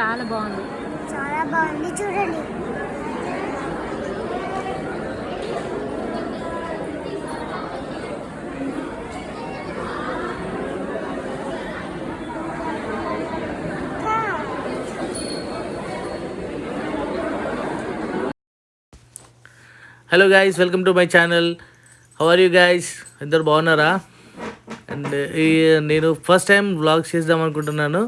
చాలా బాగుంది. చాలా బాగుంది చూడండి. Hello guys welcome to my channel how are you guys ఇద్దరు బాగున్నారా? అండ్ ఈ నేను ఫస్ట్ టైం వ్లాగ్స్ చేద్దాం అనుకుంటున్నాను.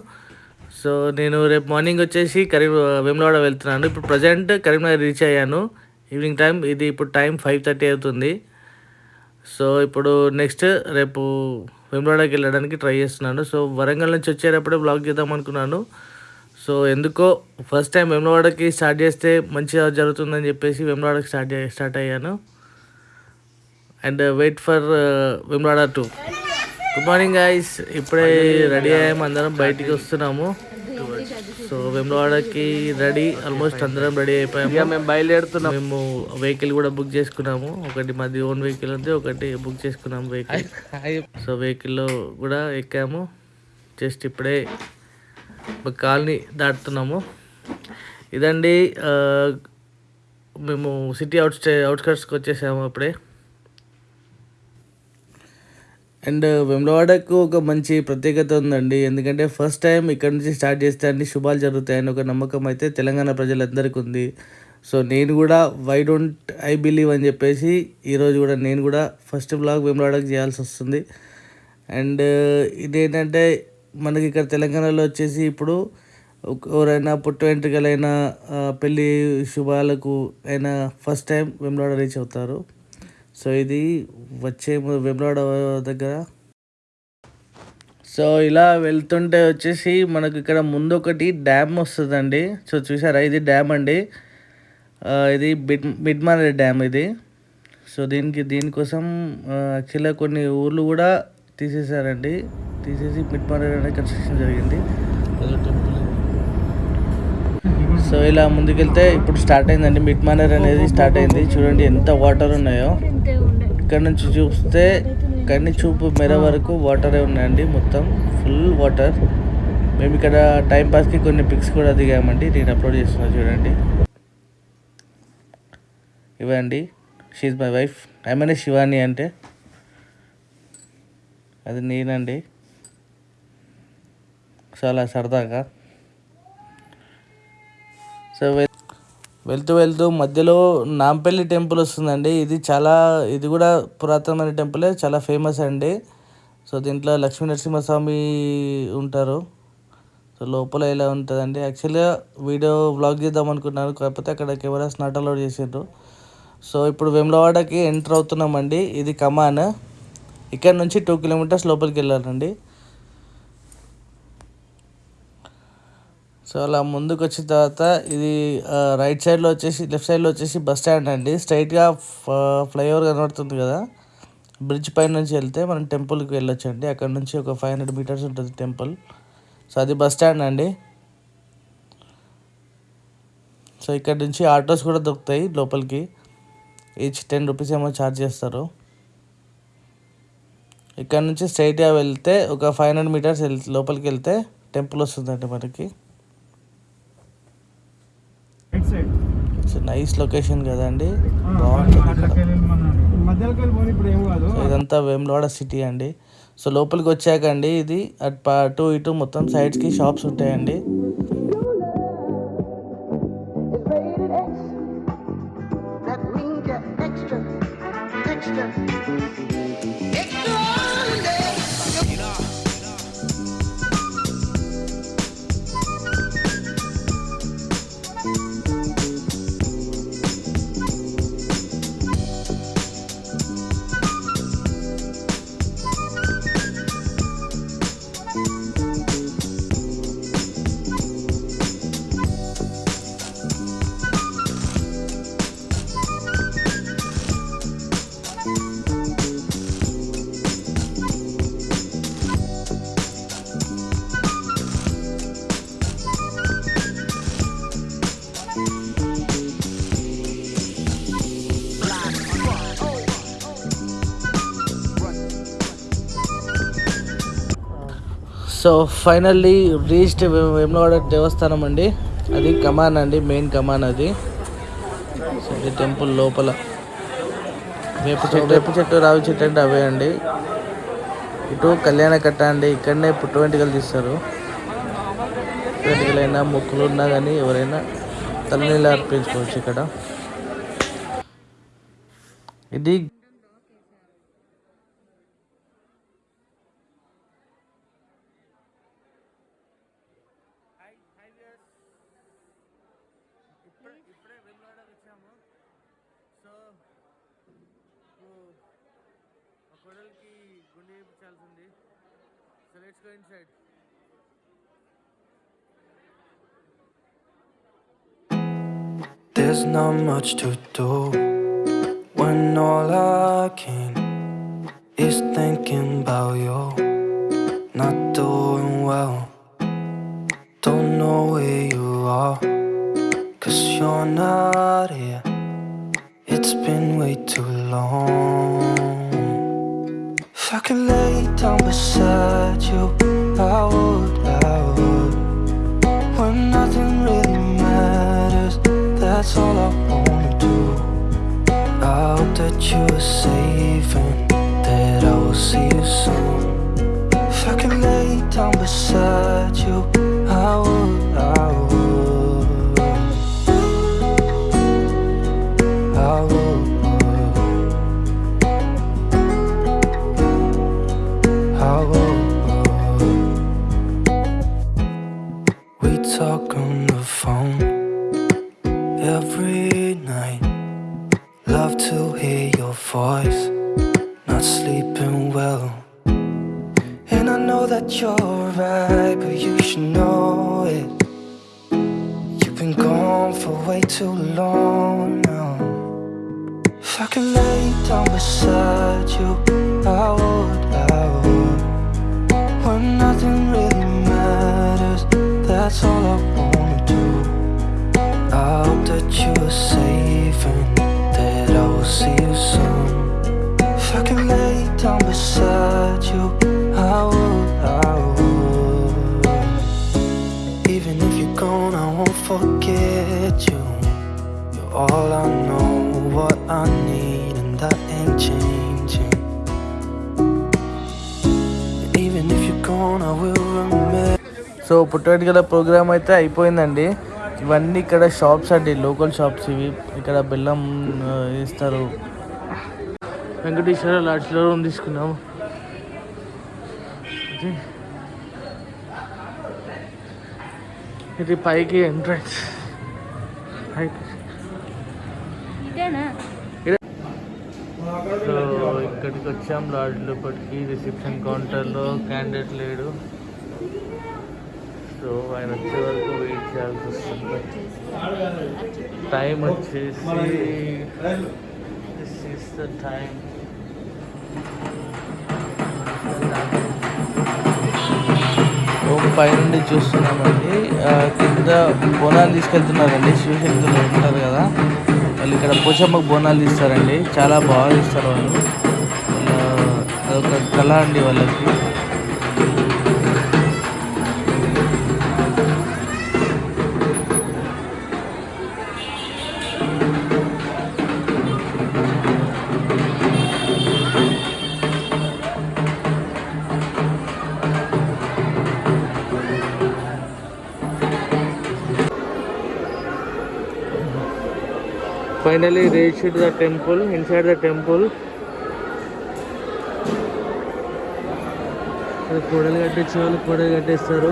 సో నేను రేపు మార్నింగ్ వచ్చేసి కరీం వేములవాడ వెళ్తున్నాను. ఇప్పుడు ప్రజెంట్ కరీంనగర్ రీచ్ అయ్యాను. ఈవినింగ్ టైం ఇది ఇప్పుడు టైం ఫైవ్ థర్టీ అవుతుంది. సో ఇప్పుడు నెక్స్ట్ రేపు వేములవాడకి వెళ్ళడానికి ట్రై చేస్తున్నాను. సో వరంగల్ నుంచి వచ్చేటప్పుడే బ్లాగ్ చేద్దాం అనుకున్నాను. సో ఎందుకో ఫస్ట్ టైం వేములవాడకి స్టార్ట్ చేస్తే మంచిగా జరుగుతుందని చెప్పేసి వేములవాడకి స్టార్ట్ స్టార్ట్ అయ్యాను. And wait for Vemulawada too. Good morning guys ఇప్పుడే రెడీ అయ్యాము. అందరం బయటికి వస్తున్నాము. సో వేములవాడకి రెడీ ఆల్మోస్ట్ అందరం రెడీ అయిపోయాము. మేము బయలుదేరుతున్నాం. మేము వెహికల్ కూడా బుక్ చేసుకున్నాము. ఒకటి మాది ఓన్ వెహికల్ ఉంది ఒకటి బుక్ చేసుకున్నాము వెహికల్ సో వెహికల్లో కూడా ఎక్కాము. జస్ట్ ఇప్పుడే ఒక కాలనీ దాటుతున్నాము. ఇదండి మేము సిటీ అవుట్ స్టే అవుట్స్కట్స్కి వచ్చేసాము అప్పుడే అండ్ వెమ్లవాడకు ఒక మంచి ప్రత్యేకత ఉందండి. ఎందుకంటే ఫస్ట్ టైం ఇక్కడ నుంచి స్టార్ట్ చేస్తే అన్ని శుభాలు జరుగుతాయని ఒక నమ్మకం అయితే తెలంగాణ ప్రజలందరికీ ఉంది. సో నేను కూడా వై డోంట్ ఐ బిలీవ్ అని చెప్పేసి ఈరోజు కూడా నేను కూడా ఫస్ట్ బ్లాగ్ వెమ్లవాడకు చేయాల్సి వస్తుంది. అండ్ ఇదేంటంటే మనకి ఇక్కడ తెలంగాణలో వచ్చేసి ఇప్పుడు ఎవరైనా పుట్టు వెంట్రుకలైనా పెళ్ళి శుభాలకు అయినా ఫస్ట్ టైం వెమ్లవాడ రీచ్ అవుతారు. సో ఇది వచ్చే ము- దగ్గర. సో ఇలా వెళ్తుంటే వచ్చేసి మనకు ఇక్కడ ముందు ఒకటి డ్యామ్ వస్తుందండి. సో చూసారా ఇది డ్యామ్ అండి. ఇది బిడ్ మిడ్మానేర్ డ్యామ్ ఇది. సో దీనికి దీనికోసం యాక్చువల్గా కొన్ని ఊర్లు కూడా తీసేశారండి. తీసేసి మిడ్మానేర్ కన్స్ట్రక్షన్ జరిగింది. టెంపుల్ సో ఇలా ముందుకెళ్తే ఇప్పుడు స్టార్ట్ అయిందండి. మిడ్మానేర్ అనేది స్టార్ట్ అయింది. చూడండి ఎంత వాటర్ ఉన్నాయో. ఇక్కడ నుంచి చూస్తే కన్ని చూపు మెర వరకు వాటరే ఉన్నాయండి. మొత్తం ఫుల్ వాటర్ మేము ఇక్కడ టైంపాస్కి కొన్ని పిక్స్ కూడా దిగామండి. నేను అప్లోడ్ చేస్తున్నా చూడండి. ఇవ్వండి. షీజ్ మై వైఫ్ ఐమనే శివాని అంటే. అది నేనండి. చాలా సరదాగా. సో వెళ్తూ వెళ్తూ మధ్యలో నాంపల్లి టెంపుల్ వస్తుందండి. ఇది చాలా ఇది కూడా పురాతనమైన టెంపులే చాలా ఫేమస్ అండి. సో దీంట్లో లక్ష్మీ నరసింహస్వామి ఉంటారు. సో లోపల ఇలా ఉంటుందండి యాక్చువల్గా వీడియో వ్లాగ్ చేద్దాం అనుకున్నాను కాకపోతే అక్కడ కెమెరాస్ నాట్ అలౌడ్ చేసిండ్రు. సో ఇప్పుడు వెమ్లవాడకి ఎంటర్ అవుతున్నామండి. ఇది కమాన్. ఇక్కడ నుంచి టూ కిలోమీటర్స్ లోపలికి వెళ్ళాలండి. సో అలా ముందుకు వచ్చిన తర్వాత ఇది రైట్ సైడ్లో వచ్చేసి లెఫ్ట్ సైడ్లో వచ్చేసి బస్ స్టాండ్ అండి. స్ట్రైట్గా ఫ- ఫ్లైఓవర్ కనబడుతుంది కదా. బ్రిడ్జ్ పైన నుంచి వెళ్తే మనం టెంపుల్కి వెళ్ళొచ్చు అండి అక్కడ నుంచి ఒక ఫైవ్ హండ్రెడ్ మీటర్స్ ఉంటుంది టెంపుల్ సో అది బస్ స్టాండ్ అండి. సో ఇక్కడ నుంచి ఆటోస్ కూడా దొరుకుతాయి లోపలికి. ఈచ్ టెన్ రూపీస్ ఏమో ఛార్జ్ చేస్తారు. ఇక్కడ నుంచి స్ట్రైట్గా వెళ్తే ఒక ఫైవ్ హండ్రెడ్ మీటర్స్ వెళ్ లోపలికి వెళ్తే టెంపుల్ వస్తుందండి మనకి. సో నైస్ లొకేషన్ కదండి. బాగుంటుంది. ఇదంతా వేములవాడ సిటీ అండి. సో లోపలికి వచ్చాక అండి ఇది అటు ఇటు మొత్తం సైడ్స్కి షాప్స్ ఉంటాయండి. సో ఫైనల్లీ రీచ్డ్ వేములవాడ దేవస్థానం అండి. అది కమాన్ అండి మెయిన్ కమాన్ అది. ఇది టెంపుల్ లోపల. వేపు చెట్టు వేపు చెట్టు రావి చెట్టు అంటే అవే అండి. ఇటు కళ్యాణ కట్ట అండి ఇక్కడనే పుట్టు వెంట్రుకలు తీస్తారు. వెంట్రుకలైనా మొక్కులు ఉన్నా కానీ ఎవరైనా తలనీళ్ళు అర్పించుకోవచ్చు ఇక్కడ. ఇది మా కొడలికి గుండె చేయించాల్సి ఉంది so let's go inside There's not much to do when all I can is thinking about you. Not doing well, don't know where you are, cause you're not here. It's been way too long. If I could lay down beside you, I would, I would. When nothing really matters, that's all I wanna do. I hope that you are safe hear your voice, not sleeping well. And I know that you're right, but you should know it. You've been gone for way too long now. If I could lay down beside you, I would, I would. When nothing really matters, that's all I wanna do. I hope that you are safe down beside you, I would, I would. Even if you're gone, I won't forget you. You're all I know, what I need, and that ain't changing. Even if you're gone, I will remember. So పుట్టగల program అయితే అయిపోయిందండి ఇవన్నీ ఇక్కడ shops అండి local shops ఇవి ఇక్కడ బెల్లం ఇస్తారు Venkateswara లాడ్జ్లో room తీసుకున్నాము. ఇది- పైకి ఎంట్రన్స్. సో ఇక్కడికి వచ్చాం లాడ్జ్ లోపలికి. రిసెప్షన్ కౌంటర్లో క్యాండిడేట్ లేడు. సో ఆయన వచ్చే వరకు వెయిట్ చేయాల్సి వస్తుంది. టైం వచ్చేసి దిస్ ఈస్ ద టైం పైనుండి చూస్తున్నామండి. ఆ, కింద బోనాలు తీసుకెళ్తున్నారండి. శివశక్తులు ఉంటారు కదా. వాళ్ళు ఇక్కడ పోచమ్మకు బోనాలు తీస్తారండి. చాలా బాగా ఇస్తారు వాళ్ళు. అదొక కళ అండి వాళ్ళకి. Finally reached the temple inside the temple కొడలు కట్టించే వాళ్ళు కొడలు కట్టేస్తారు.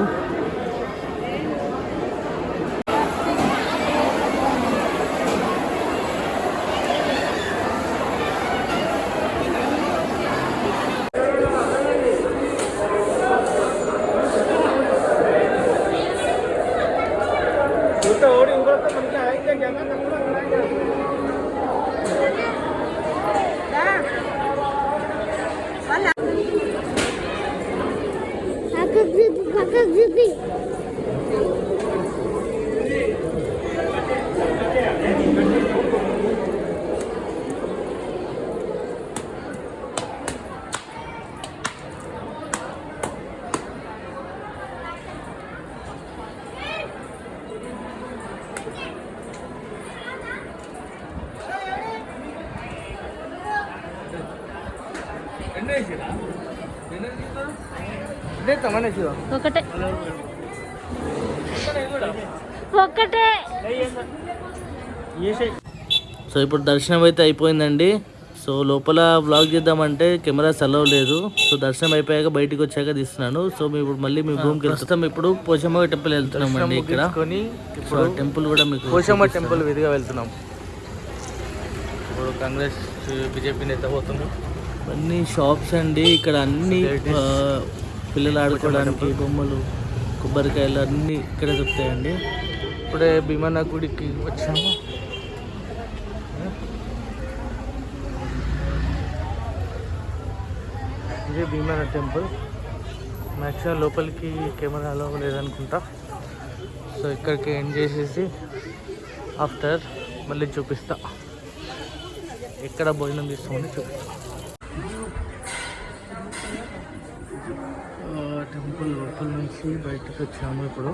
ఒకటే. సో ఇప్పుడు దర్శనం అయితే అయిపోయిందండి. సో లోపల వ్లాగ్ చేద్దామంటే కెమెరా సెలవు లేదు. సో దర్శనం అయిపోయాక బయటికి వచ్చాక తీస్తున్నాను. సో మేము ఇప్పుడు మళ్ళీ మీ రూమ్కి వెళ్తాం. ఇప్పుడు పోచమ్మ టెంపుల్ వెళ్తున్నాం అండి ఇక్కడ. ఇప్పుడు టెంపుల్ కూడా మీకు పోచమ్మ టెంపుల్ విధిగా వెళ్తున్నాం. ఇప్పుడు కాంగ్రెస్ బీజేపీ నేత పోతున్నాం అన్ని షాప్స్ అండి. ఇక్కడ అన్ని ఆ, పిల్లలు ఆడుకోవడానికి బొమ్మలు కొబ్బరికాయలు అన్నీ ఇక్కడే దొరుకుతాయండి. ఇప్పుడే భీమన్న గుడికి వచ్చాము. ఇదే భీమన్న టెంపుల్. మ్యాక్సిమం లోపలికి కెమెరా అలో లేదనుకుంటా. సో ఇక్కడికి ఎండ్ చేసేసి ఆఫ్టర్ మళ్ళీ చూపిస్తా. ఎక్కడ భోజనం తీసుకోమని చూపిస్తా. టెంపుల్ లోపల నుంచి బయటకు వచ్చాము ఇప్పుడు.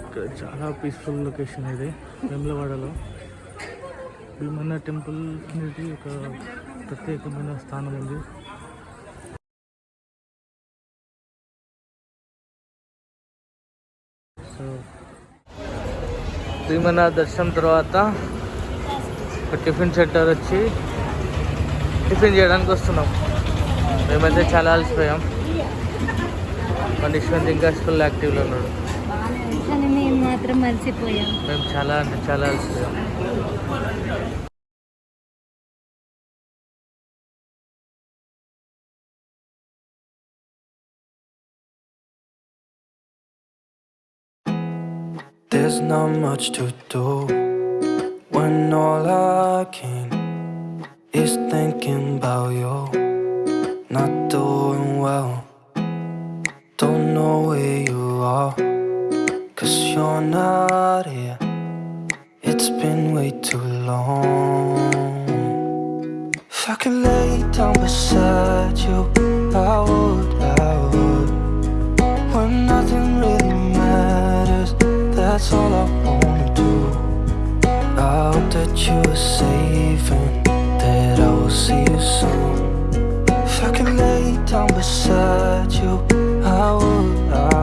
ఇక్కడ చాలా పీస్ఫుల్ లొకేషన్ ఇది వెమ్లవాడలో. భీమన్న టెంపుల్ అనేది ఒక ప్రత్యేకమైన స్థానం ఉంది. సో భీమన్న దర్శనం తర్వాత ఒక టిఫిన్ సెంటర్ వచ్చి టిఫిన్ చేయడానికి వస్తున్నాం. మేమైతే చాలా అలసిపోయాం. మన యశ్వంత్ ఇంకా ఫుల్ యాక్టివ్లో ఉన్నాడు కానీ మేము మాత్రం మర్చిపోయాం మేము చాలా అంటే చాలా అలసిపోయాం There's not much to do when all I can is thinking about you. Not doing well, don't know where you are, cause you're not here. It's been way too long. If I could lay down beside you, I would, I would. When nothing really matters, that's all I wanna do. I hope that you are safe and that I will see you soon. If I could lay down beside you, I would, Oh.